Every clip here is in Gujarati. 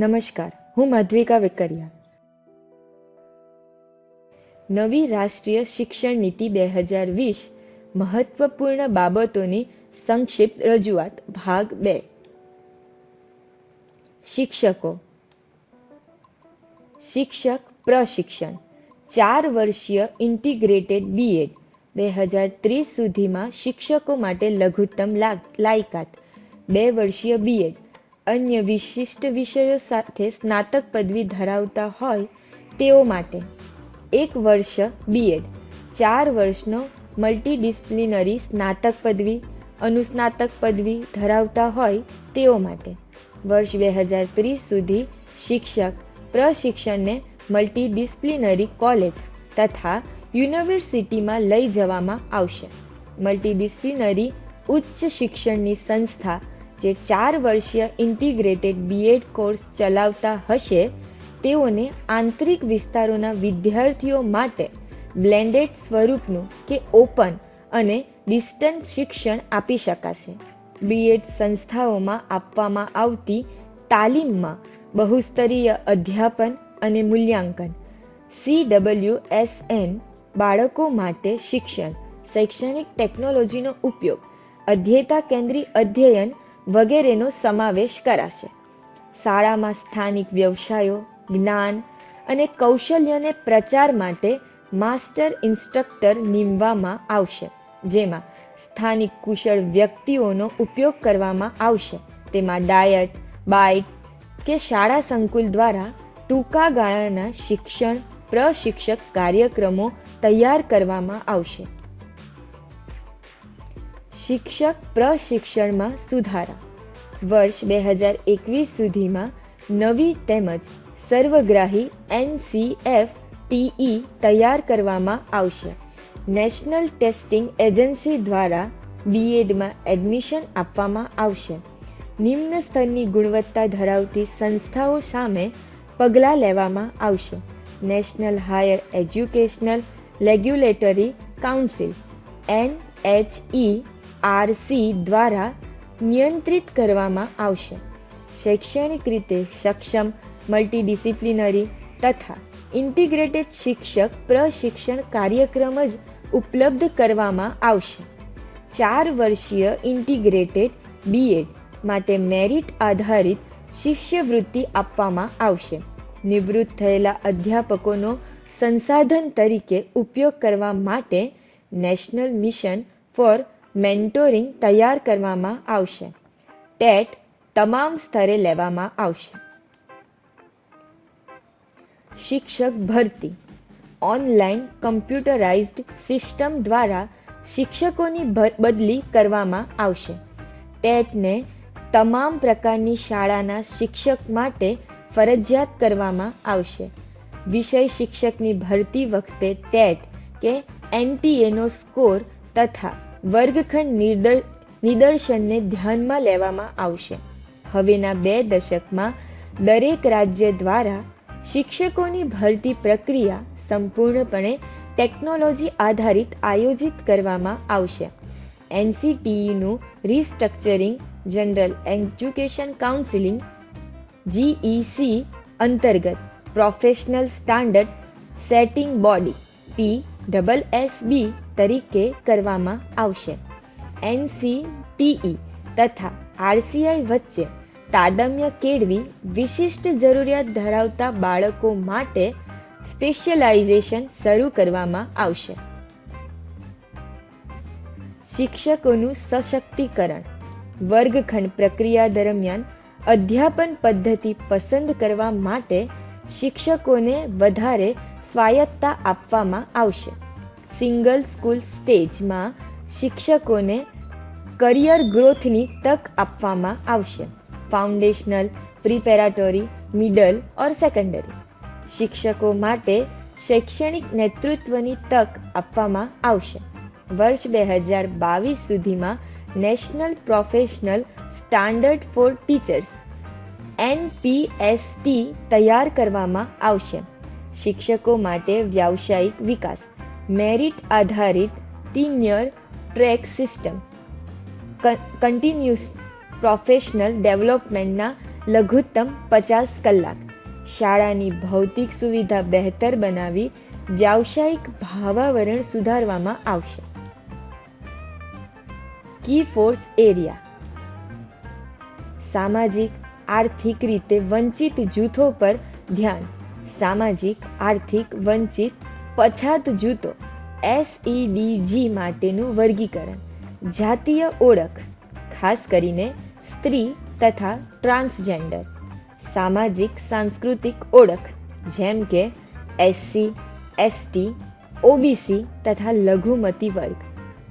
નમસ્કાર, હું માધ્વિકા વેકરિયા. નવી રાષ્ટ્રીય શિક્ષણ નીતિ બે હજાર વીસ મહત્વપૂર્ણ બાબતોની સંક્ષિપ્ત રજૂઆત, ભાગ બે. શિક્ષકો. શિક્ષક પ્રશિક્ષણ, ચાર વર્ષીય ઇન્ટિગ્રેટેડ બીએડ બે હજાર ત્રીસ સુધીમાં શિક્ષકો માટે લઘુત્તમ લાયકાત, બે વર્ષીય બીએડ અન્ય વિશિષ્ટ વિષયો સાથે સ્નાતક પદવી ધરાવતા હોય તેઓ માટે એક વર્ષ બીએડ ચાર વર્ષનો મલ્ટીડિસ્પ્લિનરી સ્નાતક પદવી, અનુસ્નાતક પદવી ધરાવતા હોય તેઓ માટે વર્ષ બે હજાર ત્રીસ સુધી શિક્ષક, પ્રશિક્ષણને મલ્ટીડિસ્પ્લિનરી કોલેજ તથા યુનિવર્સિટીમાં લઈ જવામાં આવશે. મલ્ટીડિસ્પ્લિનરી ઉચ્ચ શિક્ષણની સંસ્થા જે ચાર વર્ષીય ઇન્ટિગ્રેટેડ બીએડ કોર્સ ચલાવતા હશે, તેઓને આંતરિક વિસ્તારોના વિદ્યાર્થીઓ માટે બ્લેન્ડેડ સ્વરૂપનું કે ઓપન અને ડિસ્ટન્સ શિક્ષણ આપી શકાશે. બીએડ સંસ્થાઓમાં આપવામાં આવતી તાલીમમાં બહુસ્તરીય અધ્યાપન અને મૂલ્યાંકન સી ડબલ્યુ એસ એન બાળકો માટે શિક્ષણ, શૈક્ષણિક ટેકનોલોજીનો ઉપયોગ અધ્યેતા કેન્દ્રી અધ્યયન વગેરેનો સમાવેશ કરાશે. શાળામાં સ્થાનિક વ્યવસાયો, જ્ઞાન અને કૌશલ્યને પ્રચાર માટે માસ્ટર ઇન્સ્ટ્રક્ટર નીમવામાં આવશે, જેમાં સ્થાનિક કુશળ વ્યક્તિઓનો ઉપયોગ કરવામાં આવશે. તેમાં ડાયટ, બાઇક કે શાળા સંકુલ દ્વારા ટૂંકા ગાળાના શિક્ષણ, પ્રશિક્ષક કાર્યક્રમો તૈયાર કરવામાં આવશે. શિક્ષક પ્રશિક્ષણમાં સુધારા. વર્ષ બે હજાર એકવીસ સુધીમાં નવી તેમજ સર્વગ્રાહી એનસીએફ ટીઈ તૈયાર કરવામાં આવશે. નેશનલ ટેસ્ટિંગ એજન્સી દ્વારા બીએડમાં એડમિશન આપવામાં આવશે. નિમ્ન સ્તરની ગુણવત્તા ધરાવતી સંસ્થાઓ સામે પગલાં લેવામાં આવશે. National higher educational regulatory council, N H E RC દ્વારા નિયંત્રિત કરવામાં આવશે. શૈક્ષણિક રીતે સક્ષમ મલ્ટીડિસિપ્લિનરી તથા ઇન્ટિગ્રેટેડ શિક્ષક પ્રશિક્ષણ કાર્યક્રમ જ ઉપલબ્ધ કરવામાં આવશે. ચાર વર્ષીય ઇન્ટિગ્રેટેડ બીએડ માટે મેરિટ આધારિત શિષ્યવૃત્તિ આપવામાં આવશે. નિવૃત્ત થયેલા અધ્યાપકોનો સંસાધન તરીકે ઉપયોગ કરવા માટે નેશનલ મિશન ફોર મેન્ટોરિંગ તૈયાર કરવામાં આવશે. ટેટ તમામ સ્તરે લેવામાં આવશે. શિક્ષક ભરતી. ઓનલાઈન કમ્પ્યુટરાઇઝ્ડ સિસ્ટમ દ્વારા શિક્ષકોની બદલી કરવામાં આવશે. ટેટને તમામ પ્રકારની શાળાના શિક્ષક માટે ફરજિયાત કરવામાં આવશે. વિષય શિક્ષકની ભરતી વખતે ટેટ કે એનટીએનો સ્કોર તથા વર્ગખંડ નિદર્શનને ધ્યાનમાં લેવામાં આવશે. હવેના બે દશકમાં દરેક રાજ્ય દ્વારા શિક્ષકોની ભરતી પ્રક્રિયા સંપૂર્ણપણે ટેકનોલોજી આધારિત આયોજિત કરવામાં આવશે. એનસીટીઈનું restructuring general education counselling, GEC, અંતર્ગત professional standard setting body, P double S B તરીકે કરવામાં આવશે. એનસીટીઈ તથા આરસીઆઈ વચ્ચે તાદમ્ય કેળવી વિશિષ્ટ જરૂરિયાત ધરાવતા બાળકો માટે સ્પેશિયલાઇઝેશન શરૂ કરવામાં આવશે. શિક્ષકોનું સશક્તિકરણ. વર્ગખંડ પ્રક્રિયા દરમિયાન અધ્યાપન પદ્ધતિ પસંદ કરવા માટે શિક્ષકોને વધારે સ્વાયત્તા આપવામાં આવશે. સિંગલ સ્કૂલ સ્ટેજમાં શિક્ષકોને કરિયર ગ્રોથની તક આપવામાં આવશે. Foundational, preparatory, middle or secondary. શિક્ષકો માટે શૈક્ષણિક નેતૃત્વની તક આપવામાં આવશે. વર્ષ બે હજાર બાવીસ સુધીમાં national professional standard for teachers, NPST, તૈયાર કરવામાં આવશે. શિક્ષકો માટે વ્યાવસાયિક વિકાસ મેરિટ આધારિત tenure track system. Continuous professional ડેવલપમેન્ટના લઘુત્તમ પચાસ કલાક. શાળાની ભૌતિક સુવિધા બહેતર બનાવી વ્યાવસાયિક ભાવાવરણ સુધારવામાં આવશે. Key force area. સામાજિક, આર્થિક રીતે વંચિત જૂથો પર ધ્યાન. સામાજિક, આર્થિક વંચિત પછાત જૂથો એસઈડીજી માટેનું વર્ગીકરણ, જાતીય ઓળખ, ખાસ કરીને સ્ત્રી તથા ટ્રાન્સજેન્ડર, સામાજિક સાંસ્કૃતિક ઓળખ, જેમ કે એસસી એસટી ઓબીસી તથા લઘુમતી વર્ગ,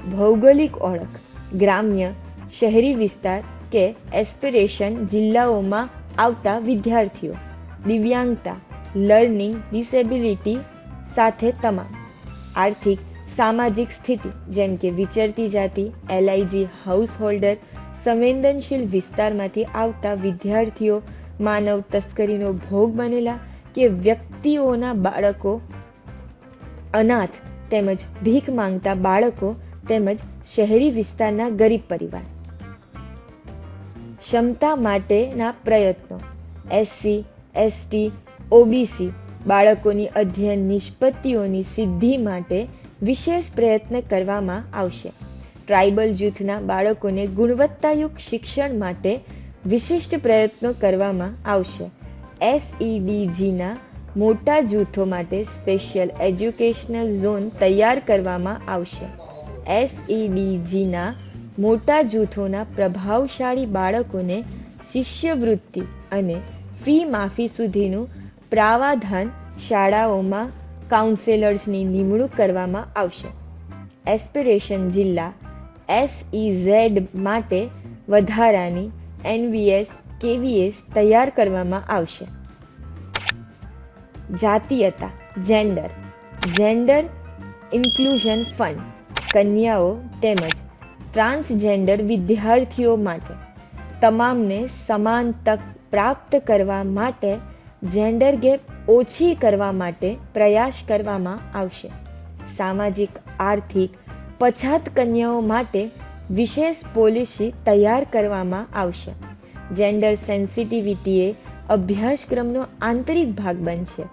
ભૌગોલિક ઓળખ, ગ્રામ્ય, શહેરી વિસ્તાર કે એસ્પિરેશન જિલ્લાઓમાં આવતા વિદ્યાર્થીઓ, દિવ્યાંગતા, લર્નિંગ, ડિસેબિલિટી સાથે તમામ. આર્થિક, સામાજિક સ્થિતિ, જેમ કે વિચરતી જાતિ એલઆઈજી હાઉસ હોલ્ડર સંવેદનશીલ વિસ્તારમાંથી આવતા વિદ્યાર્થીઓ, માનવ તસ્કરીનો ભોગ બનેલા કે વ્યક્તિઓના બાળકો, અનાથ તેમજ ભીખ માંગતા બાળકો તેમજ શહેરી વિસ્તારના ગરીબ પરિવાર. ક્ષમતા માટેના પ્રયત્નો. એસસી એસટી ઓબીસી બાળકોની અધ્યયન નિષ્પત્તિઓની સિદ્ધિ માટે વિશેષ પ્રયત્ન કરવામાં આવશે. ટ્રાઇબલ જૂથના બાળકોને ગુણવત્તાયુક્ત શિક્ષણ માટે વિશિષ્ટ પ્રયત્નો કરવામાં આવશે. એસઈડીજીના મોટા જૂથો માટે સ્પેશિયલ એજ્યુકેશનલ ઝોન તૈયાર કરવામાં આવશે. એસઈડીજીના મોટા જૂથોના પ્રભાવશાળી બાળકોને શિષ્યવૃત્તિ અને ફી માફી સુધીનું પ્રાવાધાન શાળાઓમાં કાઉન્સેલર્સની નિમણૂક કરવામાં આવશે. એસ્પિરેશન જિલ્લા એસઈઝેડ માટે વધારાની એનવીએસ કેવીએસ તૈયાર કરવામાં આવશે. જાતીયતા જેન્ડર જેન્ડર ઇન્ક્લુઝન ફંડ કન્યાઓ તેમજ ટ્રાન્સજેન્ડર વિદ્યાર્થીઓ માટે, તમામને સમાન તક પ્રાપ્ત કરવા માટે જેન્ડર ગેપ ઓછી કરવા માટે પ્રયાસ કરવામાં આવશે. સામાજિક, આર્થિક, પછાત કન્યાઓ માટે વિશેષ પોલિસી તૈયાર કરવામાં આવશે. જેન્ડર સેન્સિટિવિટી એ અભ્યાસક્રમનો આંતરિક ભાગ બનશે.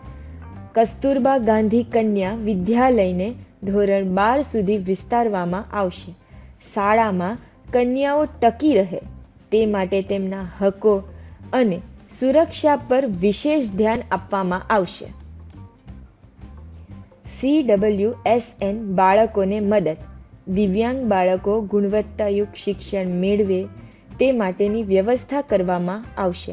કસ્તુરબા ગાંધી કન્યા વિદ્યાલયને ધોરણ બાર સુધી વિસ્તારવામાં આવશે. શાળામાં કન્યાઓ ટકી રહે, તે માટે તેમના હકો અને સુરક્ષા પર વિશેષ ધ્યાન આપવામાં આવશે. સી એસ એન બાળકોને મદદ. દિવ્યાંગ બાળકો ગુણવત્તાયુક્ત શિક્ષણ મેળવે તે માટેની વ્યવસ્થા કરવામાં આવશે.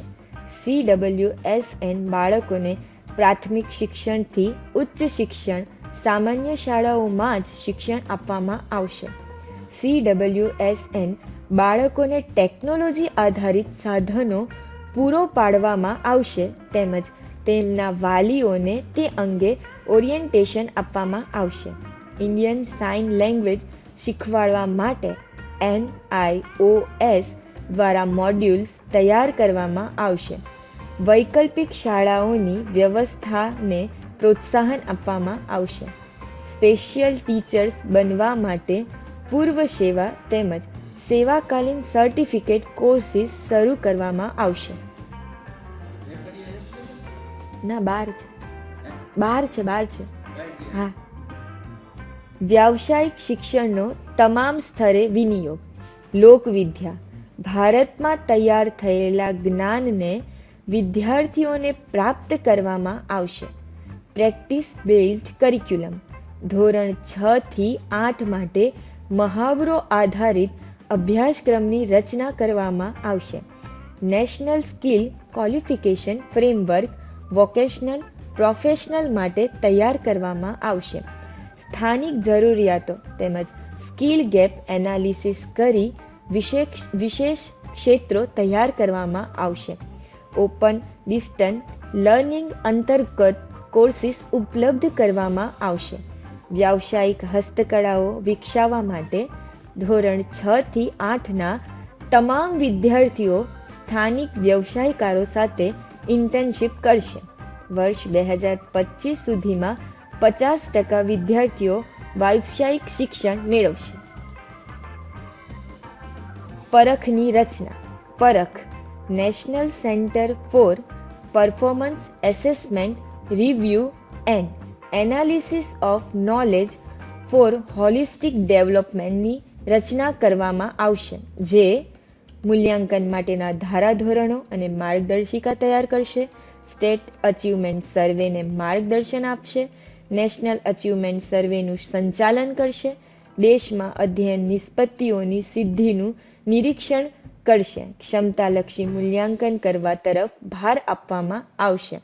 સી ડબલ્યુ એસ એન બાળકોને પ્રાથમિક શિક્ષણથી ઉચ્ચ શિક્ષણ, સામાન્ય શાળાઓમાં જ શિક્ષણ આપવામાં આવશે. સી એસ એન બાળકોને ટેકનોલોજી આધારિત સાધનો પૂરો પાડવામાં આવશે તેમજ તેમના વાલીઓને તે અંગે ઓરિએન્ટેશન આપવામાં આવશે. ઇન્ડિયન સાઇન લેંગ્વેજ શીખવાડવા માટે એન આઈ ઓ એસ દ્વારા મોડ્યુલ્સ તૈયાર કરવામાં આવશે. વૈકલ્પિક શાળાઓની વ્યવસ્થાને પ્રોત્સાહન આપવામાં આવશે. સ્પેશિયલ ટીચર્સ બનવા માટે પૂર્વ સેવા તેમજ સેવાકાલીન સર્ટિફિકેટ કોર્સિસ શરૂ કરવામાં આવશે. ના, બાર છે. બાર છે બાર છે. હા. વ્યાવસાયિક શિક્ષણનો તમામ સ્તરે વિનિયોગ, લોકવિદ્યા, ભારતમાં તૈયાર થયેલા જ્ઞાનને વિદ્યાર્થીઓને પ્રાપ્ત કરવામાં આવશે. પ્રેક્ટિસ બેઝડ કરિક્યુલમ, ધોરણ છ થી આઠ માટે મહાવરો આધારિત અભ્યાસક્રમની રચના કરવામાં આવશે. National skill qualification framework vocational professional માટે તૈયાર કરવામાં આવશે. સ્થાનિક જરૂરિયાતો તેમજ સ્કિલ ગેપ એનાલિસિસ કરી વિશેષ વિશેષ ક્ષેત્રો તૈયાર કરવામાં આવશે. ઓપન ડિસ્ટન્સ લર્નિંગ અંતર્ગત કોર્સિસ ઉપલબ્ધ કરવામાં આવશે. વ્યાવસાયિક હસ્તકળાઓ વિકસાવવા માટે ધોરણ છ થી આઠના તમામ વિદ્યાર્થીઓ સ્થાનિક વ્યવસાયકારો સાથે ઇન્ટર્નશીપ કરશે. વર્ષ બે હજાર પચીસ સુધીમાં પચાસ ટકા વિદ્યાર્થીઓ વ્યાવસાયિક શિક્ષણ મેળવશે. પરખની રચના. Parakh. National centre for performance assessment review and analysis of knowledge for holistic ડેવલપમેન્ટની રચના કરવામાં આવશે, જે મૂલ્યાંકન માટેના ધારાધોરણો અને માર્ગદર્શિકા તૈયાર કરશે. સ્ટેટ અચીવમેન્ટ સર્વેને માર્ગદર્શન આપશે. નેશનલ અચીવમેન્ટ સર્વેનું સંચાલન કરશે. દેશમાં અધ્યયન નિષ્પત્તિઓની સિદ્ધિનું નિરીક્ષણ કરશે. ક્ષમતાલક્ષી મૂલ્યાંકન કરવા તરફ ભાર આપવામાં આવશે.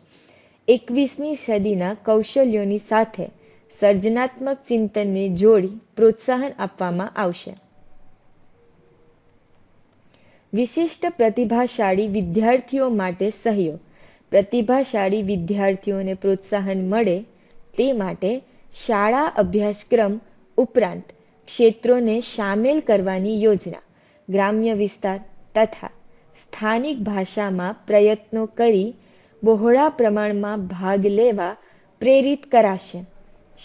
એકવીસમી સદીના કૌશલ્યોની સાથે સર્જનાત્મક ચિંતનને જોડી પ્રોત્સાહન આપવામાં આવશે. વિશિષ્ટ પ્રતિભાશાળી વિદ્યાર્થીઓ માટે સહયોગ. પ્રતિભાશાળી વિદ્યાર્થીઓને પ્રોત્સાહન મળે તે માટે શાળા અભ્યાસક્રમ ઉપરાંત ક્ષેત્રોને સામેલ કરવાની યોજના, ગ્રામ્ય વિસ્તાર તથા સ્થાનિક ભાષામાં પ્રયત્નો કરી બહોળા પ્રમાણમાં ભાગ લેવા પ્રેરિત કરાશે.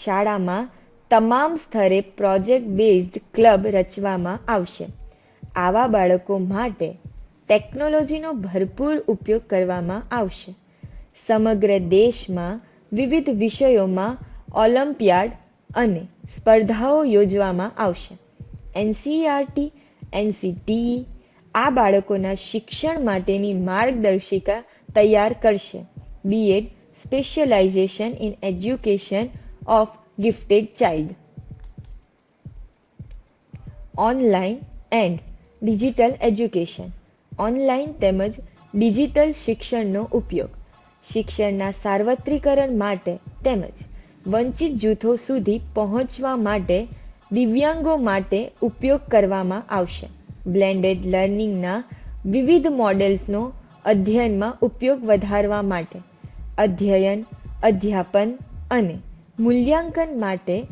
શાળામાં તમામ સ્તરે પ્રોજેક્ટ બેઝડ ક્લબ રચવામાં આવશે. આવા બાળકો માટે ટેકનોલોજીનો ભરપૂર ઉપયોગ કરવામાં આવશે. સમગ્ર દેશમાં વિવિધ વિષયોમાં ઓલિમ્પિયાડ અને સ્પર્ધાઓ યોજવામાં આવશે. એનસીઆરટી એનસીટીઈ આ બાળકોના શિક્ષણ માટેની માર્ગદર્શિકા તૈયાર કરશે. BEd specialisation in education of gifted child online and digital education online તેમજ ડિજિટલ શિક્ષણનો ઉપયોગ. શિક્ષણના સાર્વત્રિકરણ માટે તેમજ વંચિત જૂથો સુધી પહોંચવા માટે દિવ્યાંગો માટે ઉપયોગ કરવામાં આવશે. બ્લેન્ડેડ લર્નિંગના વિવિધ મોડેલ્સનો અધ્યયનમાં ઉપયોગ વધારવા માટે અધ્યયન, અધ્યાપન અને મૂલ્યાંકન માટે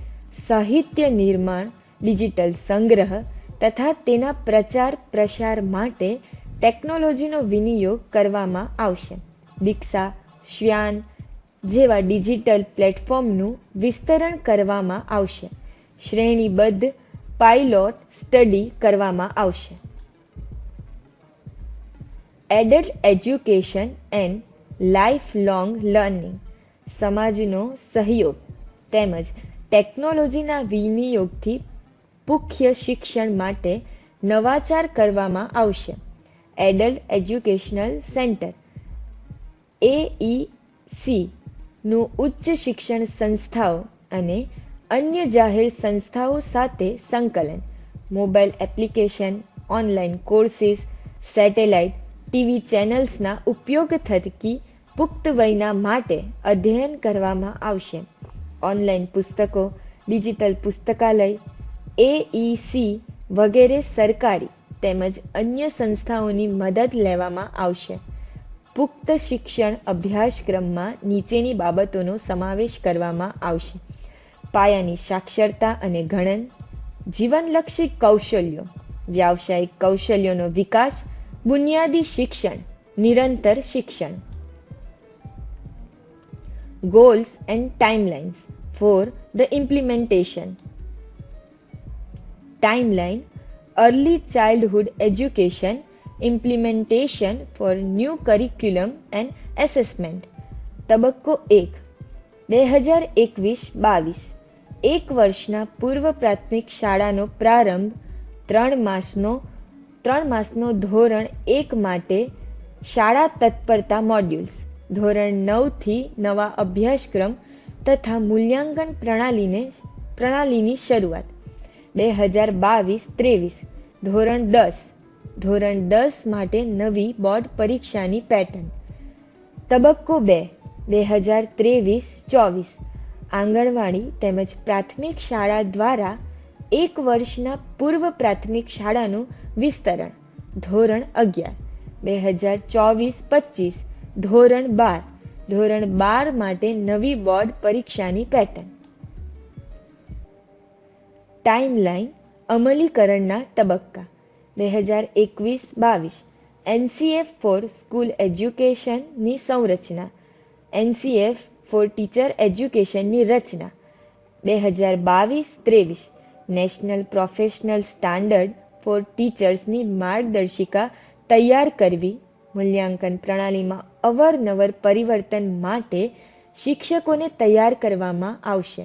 સાહિત્ય નિર્માણ, ડિજિટલ સંગ્રહ તથા તેના પ્રચાર પ્રસાર માટે ટેકનોલોજીનો વિનિયોગ કરવામાં આવશે. દીક્ષા, શ્યાન જેવા ડિજિટલ પ્લેટફોર્મનું વિસ્તરણ કરવામાં આવશે. શ્રેણીબદ્ધ પાઇલોટ સ્ટડી કરવામાં આવશે. Adult education and lifelong learning સમાજનો સહયોગ. તેમજ ટેકનોલોજીના વિનિયોગથી મુખ્ય શિક્ષણ માટે નવાચાર કરવામાં આવશે. એડલ્ટ એજ્યુકેશનલ સેન્ટર એઈસીનું ઉચ્ચ શિક્ષણ સંસ્થાઓ અને અન્ય જાહેર સંસ્થાઓ સાથે સંકલન, mobile application, online courses, satellite, TV ચેનલ્સના ઉપયોગ થકી પુખ્ત વયના માટે અધ્યયન કરવામાં આવશે. ઓનલાઈન પુસ્તકો, ડિજિટલ પુસ્તકાલય એઈસી વગેરે સરકારી તેમજ અન્ય સંસ્થાઓની મદદ લેવામાં આવશે. પુખ્ત શિક્ષણ અભ્યાસક્રમમાં નીચેની બાબતોનો સમાવેશ કરવામાં આવશે. પાયાની સાક્ષરતા અને ગણન, જીવનલક્ષી કૌશલ્યો, વ્યાવસાયિક કૌશલ્યોનો વિકાસ, બુનિયાદી શિક્ષણ, નિરંતર શિક્ષણ. Goals and timelines for the implementation. Timeline Early Childhood Education Implementation for New Curriculum and Assessment. તબક્કો એક બે હજાર એકવીસ બાવીસ એક વર્ષના પૂર્વ પ્રાથમિક શાળાનો પ્રારંભ ત્રણ માસનો ત્રણ માસનો ધોરણ એક માટે શાળા તત્પરતા મોડ્યુલ્સ ધોરણ નવથી નવા અભ્યાસક્રમ તથા મૂલ્યાંકન પ્રણાલીને, પ્રણાલીની શરૂઆત. બે હજાર બાવીસ ત્રેવીસ. ધોરણ દસ. ધોરણ દસ માટે નવી બોર્ડ પરીક્ષાની પેટર્ન. તબક્કો બે. બે હજાર ત્રેવીસ ચોવીસ. આંગણવાડી તેમજ પ્રાથમિક શાળા દ્વારા એક વર્ષના પૂર્વ પ્રાથમિક શાળાનું વિસ્તરણ. ધોરણ અગિયાર. બે હજાર ચોવીસ પચીસ. ધોરણ બાર. ધોરણ બાર માટે નવી બોર્ડ પરીક્ષાની પેટર્ન ટાઈમલાઈન અમલીકરણના તબક્કા. બે હજાર એકવીસ બાવીસ. એનસીએફ ફોર સ્કૂલ એજ્યુકેશનની સંરચના. એનસીએફ ફોર ટીચર એજ્યુકેશનની રચના. બે હજાર બાવીસ ત્રેવીસ. નેશનલ પ્રોફેશનલ સ્ટાન્ડર્ડ ફોર ટીચર્સની માર્ગદર્શિકા તૈયાર કરવી. મૂલ્યાંકન પ્રણાલીમાં અવરનવર પરિવર્તન માટે શિક્ષકોને તૈયાર કરવામાં આવશે.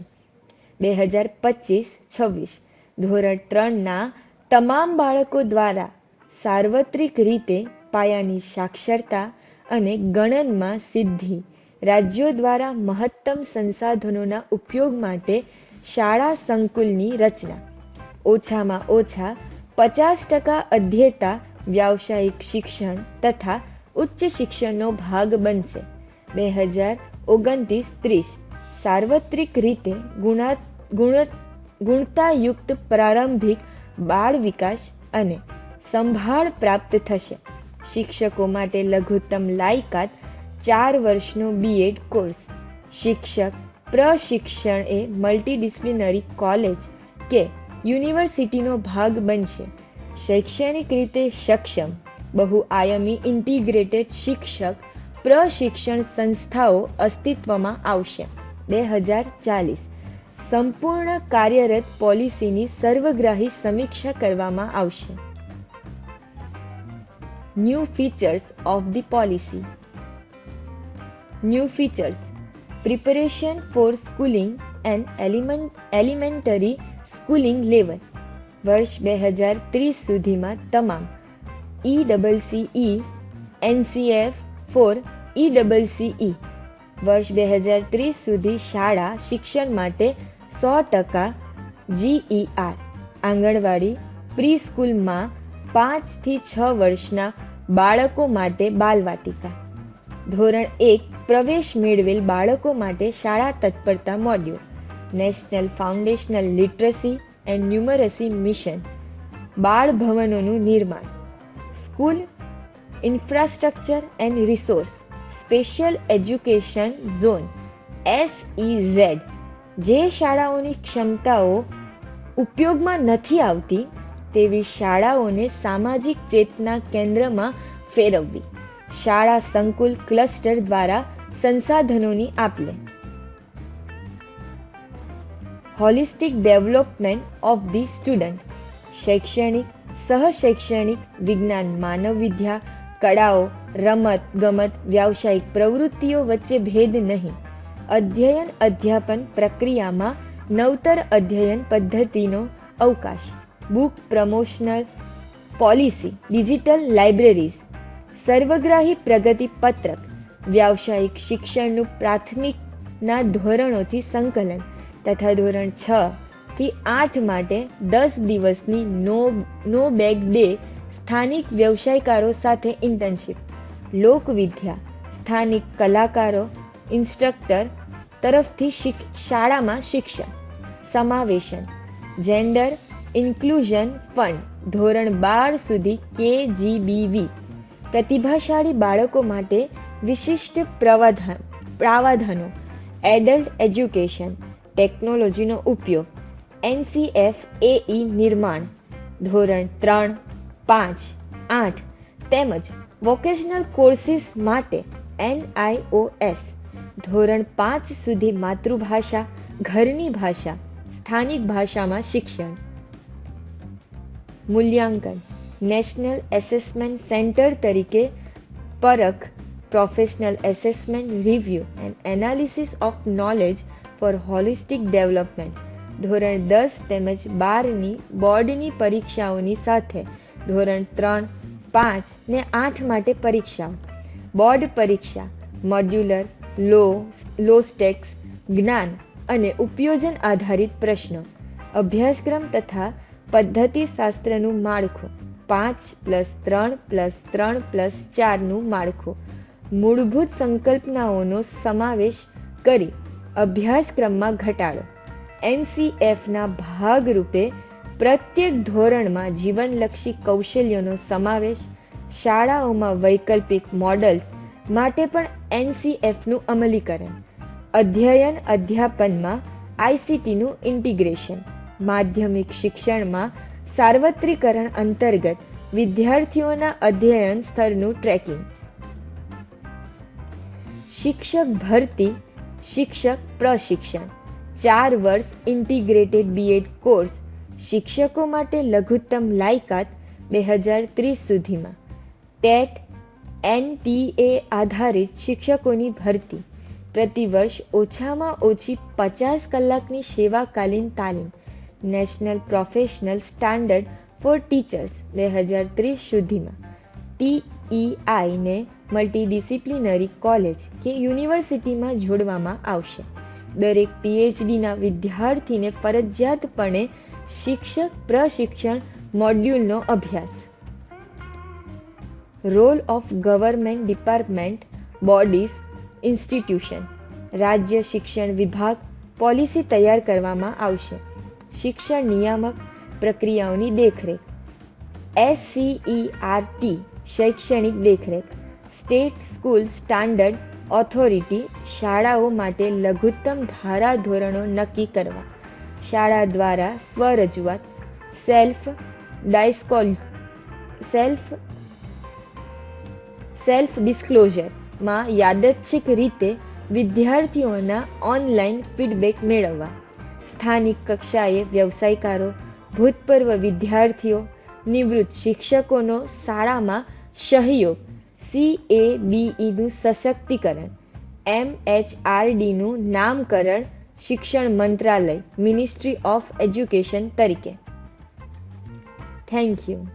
બે હજાર પચીસ છવ્વીસ ધોરણ ત્રણના તમામ બાળકો દ્વારા સાર્વત્રિક રીતે પાયાની સાક્ષરતા અને ગણનમાં સિદ્ધિ, રાજ્યો દ્વારા મહત્તમ સંસાધનોના ઉપયોગ માટે શાળા સંકુલની રચના. ઓછામાં ઓછા પચાસ ટકા અધ્યેતા વ્યાવસાયિક શિક્ષણ તથા ઉચ્ચ શિક્ષણનો ભાગ બનશે. બે હજાર ઓગણત્રીસ ત્રીસ સાર્વત્રિક રીતે ગુણા, ગુણ, ગુણતાયુક્ત પ્રારંભિક બાળ વિકાસ અને સંભાળ પ્રાપ્ત થશે. શિક્ષકો માટે લઘુત્તમ લાયકાત ચાર વર્ષનો બીએડ કોર્સ. શિક્ષક પ્રશિક્ષણ એ મલ્ટીડિસિપ્લિનરી કોલેજ કે યુનિવર્સિટીનો ભાગ બનશે. શૈક્ષણિક રીતે સક્ષમ બહુઆયામી ઇન્ટિગ્રેટેડ શિક્ષક, પ્રશિક્ષણ સંસ્થાઓ અસ્તિત્વમાં આવશે. બે હજાર ચાલીસ, સંપૂર્ણ કાર્યરત પોલિસીની સર્વગ્રાહી સમીક્ષા કરવામાં આવશે. New features of the policy new features preparation for schooling and element elementary schooling level વર્ષ બે હજાર ત્રીસ સુધીમાં તમામ E double CE NCF for E double CE વર્ષ બે હજાર ત્રીસ સુધી શાળા શિક્ષણ માટે સો ટકા જીઈઆર આંગણવાડી, પ્રી સ્કૂલમાં પાંચથી છ વર્ષના બાળકો માટે બાલવાટિકા. ધોરણ એક, પ્રવેશ મેળવેલ બાળકો માટે શાળા તત્પરતા module. National foundational literacy and numeracy mission બાળ ભવનોનું નિર્માણ school infrastructure and resource special education zone SEZ જે શાળાઓની ક્ષમતાઓ ઉપયોગમાં નથી આવતી, તેવી શાળાઓને સામાજિક ચેતના કેન્દ્રમાં ફેરવવી. શાળા સંકુલ ક્લસ્ટર દ્વારા સંસાધનોની આપલે. Holistic development of the student શૈક્ષણિક, સહશૈક્ષણિક વિજ્ઞાન, માનવ વિદ્યા, કળાઓ, રમત, ગમત, વ્યાવસાયિક પ્રવૃત્તિઓ વચ્ચે ભેદ નહીં. અધ્યયન, અધ્યાપન પ્રક્રિયામાં નવતર અધ્યયન પદ્ધતિનો અવકાશ. Book promotional policy, digital libraries, સર્વગ્રાહી પ્રગતિ પત્રક, વ્યાવસાયિક શિક્ષણનું પ્રાથમિકના ધોરણોથી સંકલન તથા ધોરણ છ થી આઠ માટે દસ દિવસની નો નો બેગ ડે સ્થાનિક વ્યવસાયકારો સાથે ઇન્ટર્નશીપ લોકવિદ્યા સ્થાનિક કલાકારો ઇન્સ્ટ્રક્ટર તરફથી શાળામાં શિક્ષણ. સમાવેશન જેન્ડર ઇન્ક્લુઝન ફંડ ધોરણ બાર સુધી કે જીબીવી પ્રતિભાશાળી બાળકો માટે વિશિષ્ટ પ્રવાધાન પ્રાવધાનો એડલ્ટ એજ્યુકેશન ટેકનોલોજીનો ઉપયોગ. એનસીએફ એઈ નિર્માણ. ધોરણ ત્રણ, પાંચ, આઠ તેમજ વોકેશનલ કોર્સિસ માટે એનઆઈઓએસ. ધોરણ પાંચ સુધી માતૃભાષા, ઘરની ભાષા, સ્થાનિક ભાષામાં શિક્ષણ. મૂલ્યાંકન. નેશનલ એસેસમેન્ટ સેન્ટર તરીકે Parakh. Professional assessment review and analysis of knowledge for holistic development. ધોરણ દસ તેમજ બારની બોર્ડની પરીક્ષાઓની સાથે ધોરણ ત્રણ, પાંચ ને આઠ માટે પરીક્ષાઓ. બોર્ડ પરીક્ષા, મોડ્યુલર, લો લો સ્ટેક્સ જ્ઞાન અને ઉપયોજન આધારિત પ્રશ્નો. અભ્યાસક્રમ તથા પદ્ધતિશાસ્ત્રનું માળખું. પાંચ પ્લસ ત્રણ પ્લસ ત્રણ પ્લસ ચારનું માળખું. મૂળભૂત સંકલ્પનાઓનો સમાવેશ કરી અભ્યાસક્રમમાં ઘટાડો. એનસીએફના ભાગરૂપે પ્રત્યેક ધોરણમાં જીવનલક્ષી કૌશલ્યોનો સમાવેશ, શાળાઓમાં વૈકલ્પિક મોડલ્સ માટે પણ એનસીએફનું અમલીકરણ, અધ્યયન અધ્યાપનમાં આઈસીટીનું ઇન્ટિગ્રેશન, માધ્યમિક શિક્ષણમાં સાર્વત્રિકરણ અંતર્ગત વિદ્યાર્થીઓના અધ્યયન સ્તરનું ટ્રેકિંગ. શિક્ષક ભરતી શિક્ષક પ્રશિક્ષણ. ચાર વર્ષ ઇન્ટિગ્રેટેડ બીએડ કોર્સ શિક્ષકો માટે લઘુત્તમ લાયકાત બે હજાર ત્રીસ સુધીમાં. ટેટ એનટીએ આધારિત શિક્ષકોની ભરતી. પ્રતિવર્ષ ઓછામાં ઓછી પચાસ કલાકની સેવાકાલીન તાલીમ. National professional standard for teachers બે હજાર ત્રીસ સુધીમાં. ટીઈઆઈને મલ્ટીડિસિપ્લિનરી કોલેજ કે યુનિવર્સિટીમાં જોડવામાં આવશે. દરેક પીએચડીના વિદ્યાર્થીને ફરજિયાતપણે શિક્ષક પ્રશિક્ષણ મોડ્યુલનો અભ્યાસ. Role of government department bodies institution રાજ્ય શિક્ષણ વિભાગ પોલિસી તૈયાર કરવામાં આવશે. શિક્ષણ નિયામક પ્રક્રિયાઓની દેખરેખ. એસસીઈઆરટી શૈક્ષણિક દેખરેખ. સ્ટેટ સ્કૂલ સ્ટાન્ડર્ડ ઓથોરિટી શાળાઓ માટે લઘુત્તમ ધારાધોરણો નક્કી કરવા. શાળા દ્વારા સ્વરજૂઆત, સેલ્ફ ડાયસ્કોલ, સેલ્ફ સેલ્ફ ડિસ્ક્લોઝરમાં યાદચ્છિક રીતે વિદ્યાર્થીઓના ઓનલાઈન ફીડબેક મેળવવા. સ્થાનિક કક્ષાએ વ્યવસાયકારો, ભૂતપૂર્વ વિદ્યાર્થીઓ, નિવૃત્ત શિક્ષકોનો શાળામાં સહયોગ સી એ બીઈનું સશક્તિકરણ. એમ એચ આર ડીનું નામકરણ શિક્ષણ મંત્રાલય મિનિસ્ટ્રી ઓફ એજ્યુકેશન તરીકે. Thank you